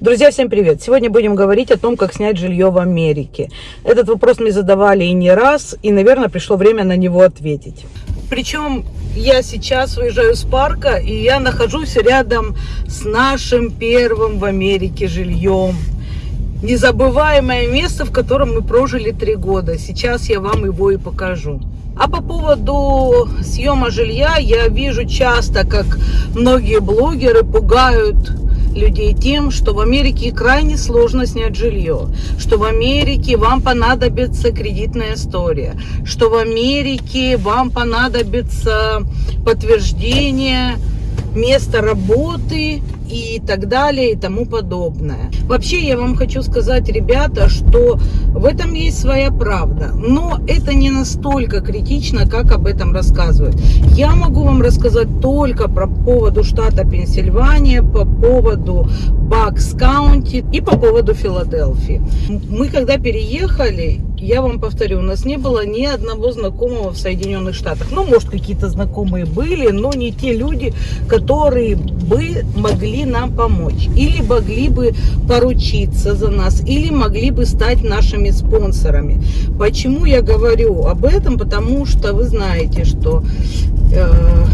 Друзья, всем привет! Сегодня будем говорить о том, как снять жилье в Америке. Этот вопрос мне задавали и не раз, и, наверное, пришло время на него ответить. Причем я сейчас уезжаю с парка, и я нахожусь рядом с нашим первым в Америке жильем. Незабываемое место, в котором мы прожили три года. Сейчас я вам его и покажу. А по поводу съема жилья, я вижу часто, как многие блогеры пугают людей тем, что в Америке крайне сложно снять жилье, что в Америке вам понадобится кредитная история, что в Америке вам понадобится подтверждение места работы и так далее и тому подобное. Вообще я вам хочу сказать, ребята, что в этом есть своя правда, но это не настолько критично, как об этом рассказывают. Я могу вам рассказать только про поводу штата Пенсильвания, по поводу Бакс Каунти и по поводу Филадельфии. Мы когда переехали, я вам повторю, у нас не было ни одного знакомого в Соединенных Штатах. Ну, может, какие-то знакомые были, но не те люди, которые бы могли нам помочь. Или могли бы поручиться за нас, или могли бы стать нашими спонсорами. Почему я говорю об этом? Потому что вы знаете, что э,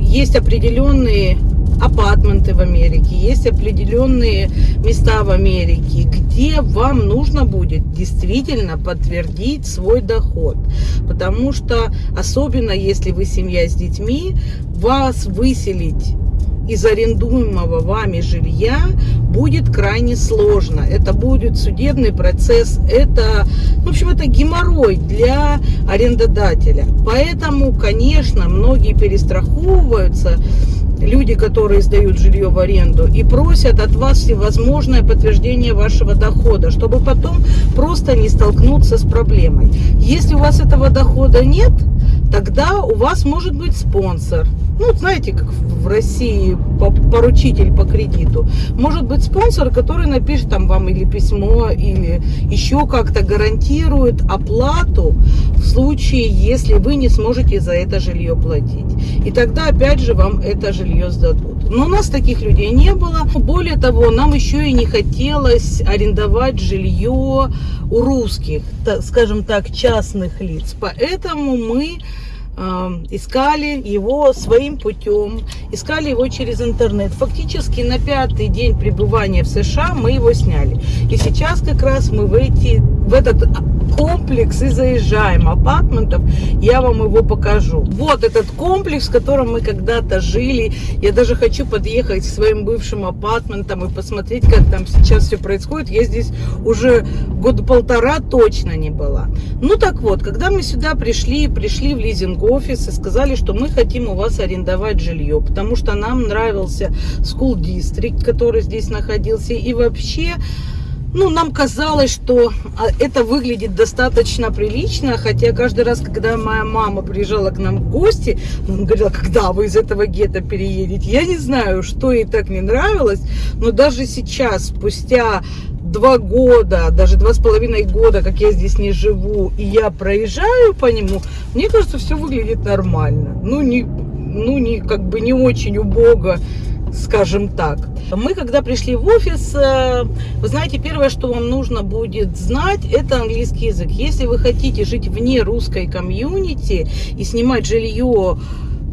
есть определенные апартменты в Америке, есть определенные места в Америке, где вам нужно будет действительно подтвердить свой доход. Потому что, особенно если вы семья с детьми, вас выселить из арендуемого вами жилья будет крайне сложно. Это будет судебный процесс, это, в общем, это геморрой для арендодателя. Поэтому, конечно, многие перестраховываются, люди, которые сдают жилье в аренду, и просят от вас всевозможное подтверждение вашего дохода, чтобы потом просто не столкнуться с проблемой. Если у вас этого дохода нет, тогда у вас может быть спонсор. Ну, знаете, как в России поручитель по кредиту. Может быть спонсор, который напишет там вам или письмо, или еще как-то гарантирует оплату в случае, если вы не сможете за это жилье платить. И тогда опять же вам это жилье сдадут. Но у нас таких людей не было. Более того, нам еще и не хотелось арендовать жилье у русских, скажем так, частных лиц. Поэтому мы искали его своим путем, искали его через интернет. Фактически на пятый день пребывания в США мы его сняли. И сейчас как раз мы в, эти, в этот комплекс и заезжаем апартментов. Я вам его покажу. Вот этот комплекс, в котором мы когда-то жили. Я даже хочу подъехать к своим бывшим апартментам и посмотреть, как там сейчас все происходит. Я здесь уже года полтора точно не была. Ну так вот, когда мы сюда пришли, пришли в лизинг-офис и сказали, что мы хотим у вас арендовать жилье, потому что нам нравился school district, который здесь находился. И вообще ну, нам казалось, что а, это выглядит достаточно прилично, хотя каждый раз, когда моя мама приезжала к нам в гости, она говорила, когда вы из этого гетто переедете. Я не знаю, что ей так не нравилось, но даже сейчас, спустя два года, даже два с половиной года, как я здесь не живу, и я проезжаю по нему, мне кажется, все выглядит нормально. Ну, не, ну, не, как бы не очень убого, скажем так. Мы, когда пришли в офис, э, вы знаете, первое, что вам нужно будет знать, это английский язык. Если вы хотите жить вне русской комьюнити и снимать жилье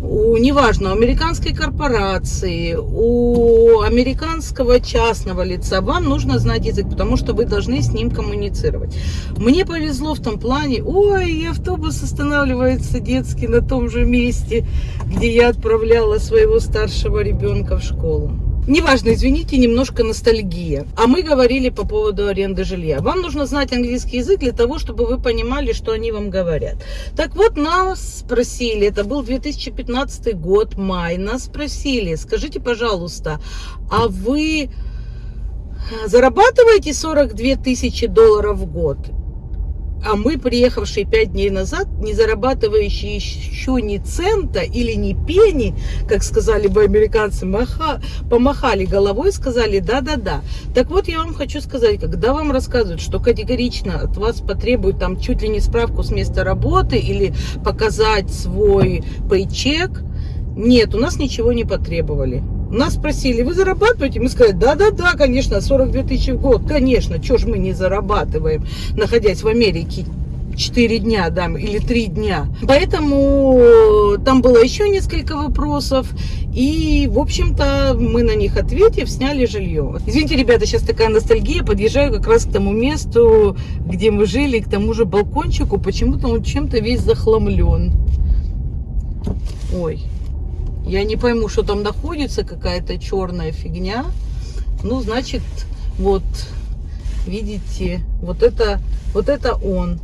у, неважно, у американской корпорации, у американского частного лица, вам нужно знать язык, потому что вы должны с ним коммуницировать. Мне повезло в том плане, ой, автобус останавливается детский на том же месте, где я отправляла своего старшего ребенка в школу. Неважно, извините, немножко ностальгия. А мы говорили по поводу аренды жилья. Вам нужно знать английский язык для того, чтобы вы понимали, что они вам говорят. Так вот, нас спросили, это был 2015 год, май, нас спросили, скажите, пожалуйста, а вы зарабатываете 42 тысячи долларов в год? А мы, приехавшие пять дней назад, не зарабатывающие еще ни цента или ни пени, как сказали бы американцы, маха, помахали головой, сказали да-да-да. Так вот, я вам хочу сказать, когда вам рассказывают, что категорично от вас потребуют там чуть ли не справку с места работы или показать свой пейчек, нет, у нас ничего не потребовали. Нас спросили, вы зарабатываете? Мы сказали, да-да-да, конечно, 42 тысячи в год, конечно, что ж мы не зарабатываем, находясь в Америке 4 дня, да, или 3 дня. Поэтому там было еще несколько вопросов, и, в общем-то, мы на них ответив, сняли жилье. Извините, ребята, сейчас такая ностальгия, подъезжаю как раз к тому месту, где мы жили, к тому же балкончику, почему-то он чем-то весь захламлен. Ой, я не пойму, что там находится, какая-то черная фигня. Ну, значит, вот, видите, вот это, вот это он.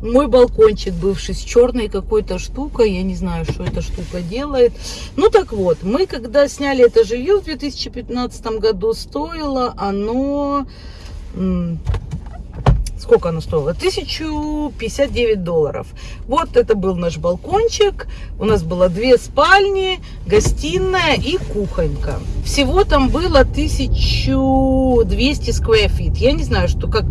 Мой балкончик бывший с черной какой-то штукой, я не знаю, что эта штука делает. Ну так вот, мы когда сняли это жилье в 2015 году, стоило оно сколько оно стоило? 1059 долларов. Вот это был наш балкончик. У нас было две спальни, гостиная и кухонька. Всего там было 1200 square feet. Я не знаю, что как...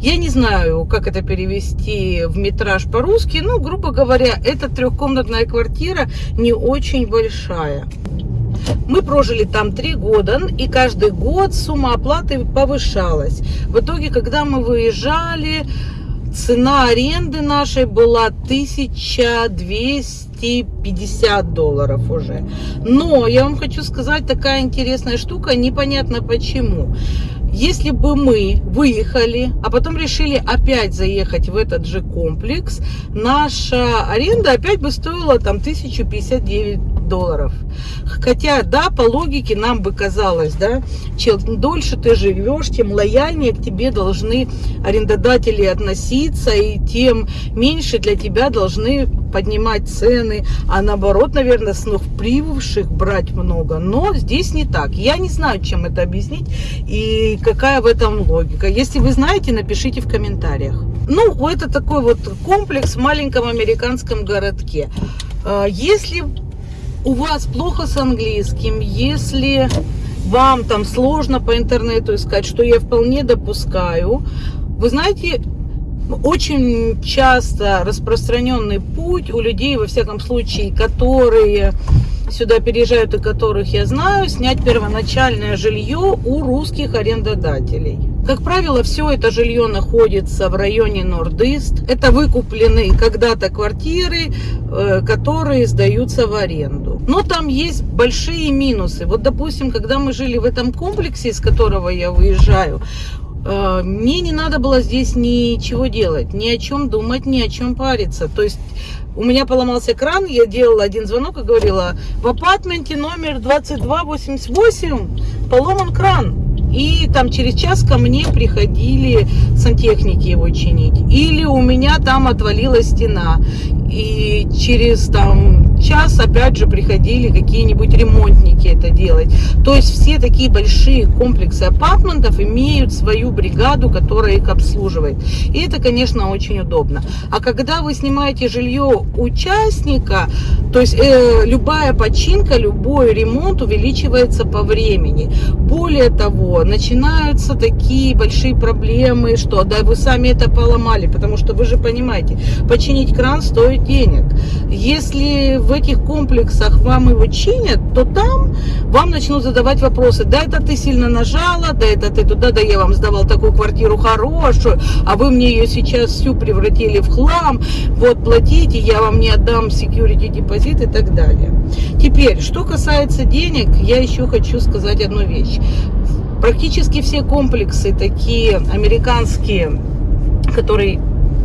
Я не знаю, как это перевести в метраж по-русски. Ну, грубо говоря, это трехкомнатная квартира не очень большая. Мы прожили там три года, и каждый год сумма оплаты повышалась. В итоге, когда мы выезжали, цена аренды нашей была 1250 долларов уже. Но я вам хочу сказать, такая интересная штука, непонятно почему. Если бы мы выехали, а потом решили опять заехать в этот же комплекс, наша аренда опять бы стоила там 1059 долларов. Хотя, да, по логике нам бы казалось, да, чем дольше ты живешь, тем лояльнее к тебе должны арендодатели относиться, и тем меньше для тебя должны поднимать цены, а наоборот, наверное, с прибывших брать много. Но здесь не так. Я не знаю, чем это объяснить и какая в этом логика. Если вы знаете, напишите в комментариях. Ну, это такой вот комплекс в маленьком американском городке. А, если у вас плохо с английским, если вам там сложно по интернету искать, что я вполне допускаю, вы знаете, очень часто распространенный путь у людей, во всяком случае, которые сюда переезжают и которых я знаю, снять первоначальное жилье у русских арендодателей. Как правило, все это жилье находится в районе Нордист. Это выкупленные когда-то квартиры, э, которые сдаются в аренду. Но там есть большие минусы. Вот, допустим, когда мы жили в этом комплексе, из которого я выезжаю, э, мне не надо было здесь ничего делать, ни о чем думать, ни о чем париться. То есть у меня поломался кран, я делала один звонок и говорила, в апартменте номер 2288 поломан кран. И там через час ко мне приходили сантехники его чинить. Или у меня там отвалилась стена. И через там час опять же приходили какие-нибудь ремонтники это делать. То есть все такие большие комплексы апартментов имеют свою бригаду, которая их обслуживает. И это, конечно, очень удобно. А когда вы снимаете жилье участника, то есть э, любая починка, любой ремонт увеличивается по времени. Более того, начинаются такие большие проблемы, что да, вы сами это поломали, потому что вы же понимаете, починить кран стоит денег. Если в этих комплексах вам его чинят, то там вам начнут задавать вопросы. Да, это ты сильно нажала, да, это ты туда, да, я вам сдавал такую квартиру хорошую, а вы мне ее сейчас всю превратили в хлам, вот, платите, я вам не отдам security депозит и так далее. Теперь, что касается денег, я еще хочу сказать одну вещь. Практически все комплексы такие американские, которые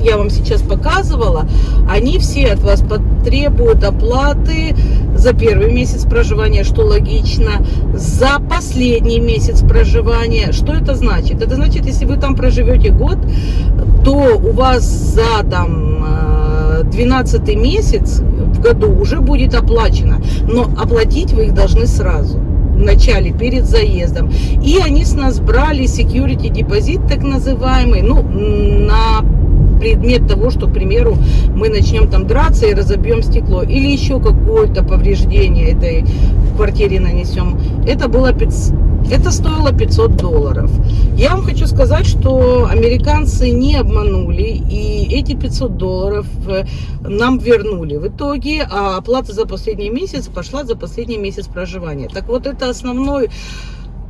я вам сейчас показывала, они все от вас потребуют оплаты за первый месяц проживания, что логично, за последний месяц проживания. Что это значит? Это значит, если вы там проживете год, то у вас за там 12 э, месяц в году уже будет оплачено, но оплатить вы их должны сразу в начале, перед заездом. И они с нас брали security депозит, так называемый, ну, на предмет того, что, к примеру, мы начнем там драться и разобьем стекло, или еще какое-то повреждение этой квартире нанесем. Это было Это стоило 500 долларов. Я вам хочу сказать, что американцы не обманули, и эти 500 долларов э, нам вернули в итоге, а оплата за последний месяц пошла за последний месяц проживания. Так вот, это основной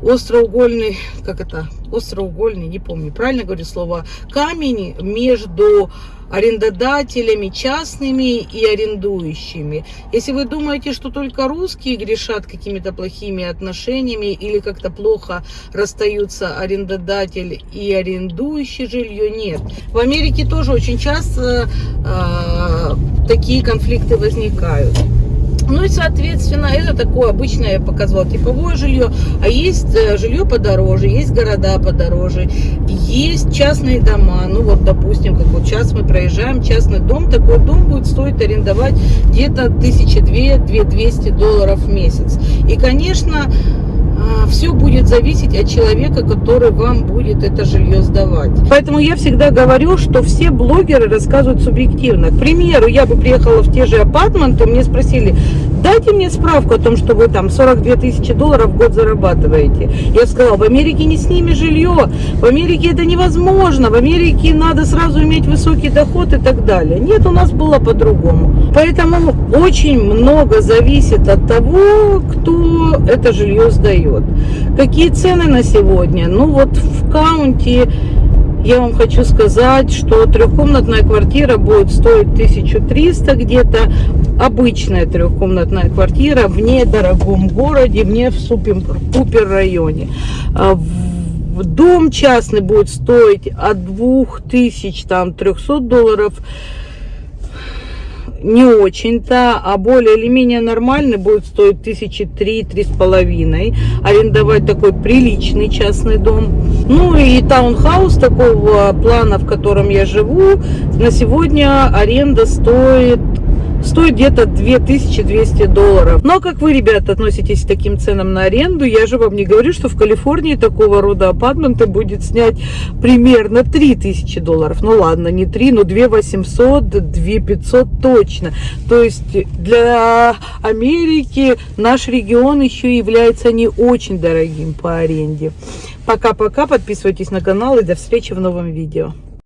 остроугольный, как это, остроугольный, не помню, правильно говорю слово, камень между арендодателями частными и арендующими. Если вы думаете, что только русские грешат какими-то плохими отношениями или как-то плохо расстаются арендодатель и арендующий жилье, нет. В Америке тоже очень часто э, такие конфликты возникают. Ну и, соответственно, это такое обычное, я показывала, типовое жилье. А есть э, жилье подороже, есть города подороже, есть частные дома. Ну вот, допустим, как вот сейчас мы проезжаем, частный дом, такой дом будет стоить арендовать где-то 1200-2200 долларов в месяц. И, конечно, все будет зависеть от человека, который вам будет это жилье сдавать. Поэтому я всегда говорю, что все блогеры рассказывают субъективно. К примеру, я бы приехала в те же апартменты, мне спросили, дайте мне справку о том, что вы там 42 тысячи долларов в год зарабатываете. Я сказала, в Америке не снимешь жилье, в Америке это невозможно, в Америке надо сразу иметь высокий доход и так далее. Нет, у нас было по-другому. Поэтому очень много зависит от того, кто это жилье сдает. Какие цены на сегодня? Ну вот в каунте я вам хочу сказать, что трехкомнатная квартира будет стоить 1300 где-то. Обычная трехкомнатная квартира в недорогом городе, в в супер-пупер районе. А дом частный будет стоить от 2300 долларов не очень-то, а более или менее нормальный будет стоить тысячи три, три с половиной. Арендовать такой приличный частный дом. Ну и таунхаус такого плана, в котором я живу, на сегодня аренда стоит стоит где-то 2200 долларов. Но как вы, ребята, относитесь к таким ценам на аренду? Я же вам не говорю, что в Калифорнии такого рода апартменты будет снять примерно 3000 долларов. Ну ладно, не 3, но 2 800, 2 500 точно. То есть для Америки наш регион еще является не очень дорогим по аренде. Пока-пока, подписывайтесь на канал и до встречи в новом видео.